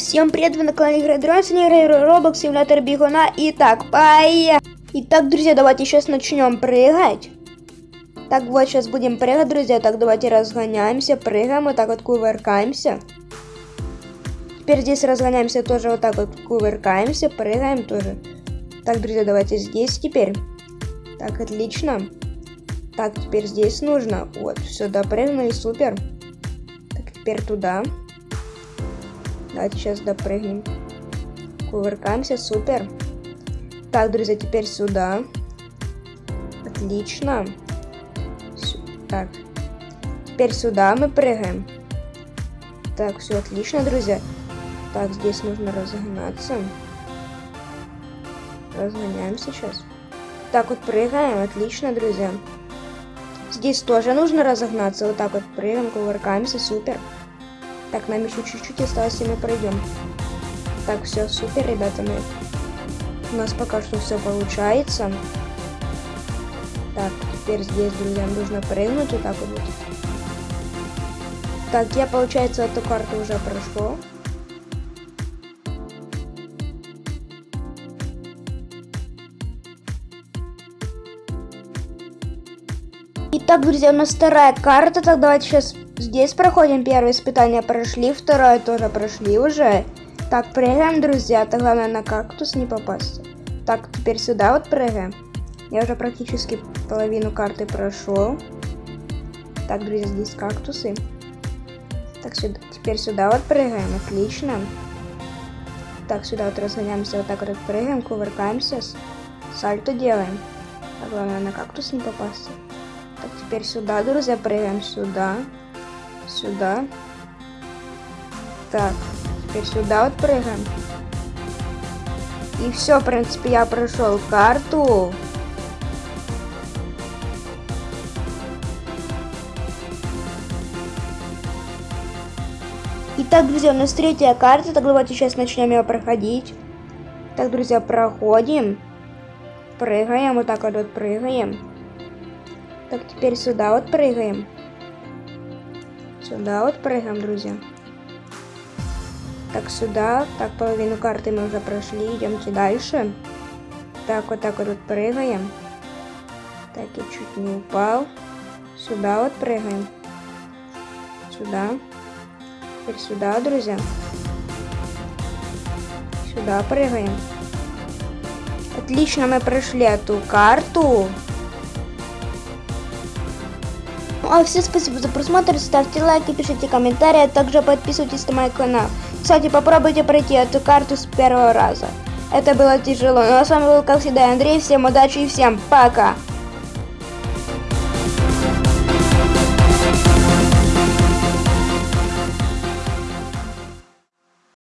Всем привет, вы на канале Игры Дрон, сегодня играю Roblox, симулятор бегуна. Итак, поехали! Итак, друзья, давайте сейчас начнем прыгать. Так, вот, сейчас будем прыгать, друзья. Так, давайте разгоняемся, прыгаем, вот так вот кувыркаемся. Теперь здесь разгоняемся тоже вот так вот кувыркаемся, прыгаем тоже. Так, друзья, давайте здесь теперь. Так, отлично. Так, теперь здесь нужно. Вот, все, допрыгнули, супер. Так, теперь туда. Давайте сейчас допрыгнем. Кувыркаемся, супер. Так, друзья, теперь сюда. Отлично. Так. Теперь сюда мы прыгаем. Так, все отлично, друзья. Так, здесь нужно разогнаться. Разгоняемся сейчас. Так вот прыгаем, отлично, друзья. Здесь тоже нужно разогнаться. Вот так вот прыгаем, кувыркаемся, супер. Так, нам еще чуть-чуть осталось, и мы пройдем. Так, все, супер, ребята, мы... У нас пока что все получается. Так, теперь здесь, друзья, нужно прыгнуть вот так вот. Так, я, получается, эту карту уже прошел. Итак, друзья, у нас вторая карта. Так, давайте сейчас здесь проходим. Первое испытание прошли, второе тоже прошли уже. Так, прыгаем, друзья. Так, главное на кактус не попасть. Так, теперь сюда вот прыгаем. Я уже практически половину карты прошел. Так, друзья, здесь кактусы. Так, сюда, теперь сюда вот прыгаем. Отлично. Так, сюда вот разгоняемся, вот так вот прыгаем, кувыркаемся. Сальто делаем. Так, главное на кактус не попасть. Так, теперь сюда, друзья, прыгаем сюда. Сюда. Так, теперь сюда вот прыгаем. И все, в принципе, я прошел карту. Итак, друзья, у нас третья карта, так давайте сейчас начнем ее проходить. Так, друзья, проходим. Прыгаем, вот так вот прыгаем. Так, теперь сюда вот прыгаем. Сюда вот прыгаем, друзья. Так, сюда. Так, половину карты мы уже прошли. Идемте дальше. Так, вот так вот, вот прыгаем. Так, я чуть не упал. Сюда вот прыгаем. Сюда. Теперь сюда, друзья. Сюда прыгаем. Отлично, мы прошли эту карту. А всем спасибо за просмотр, ставьте лайки, пишите комментарии, а также подписывайтесь на мой канал. Кстати, попробуйте пройти эту карту с первого раза. Это было тяжело, но с вами был, как всегда, Андрей, всем удачи и всем пока!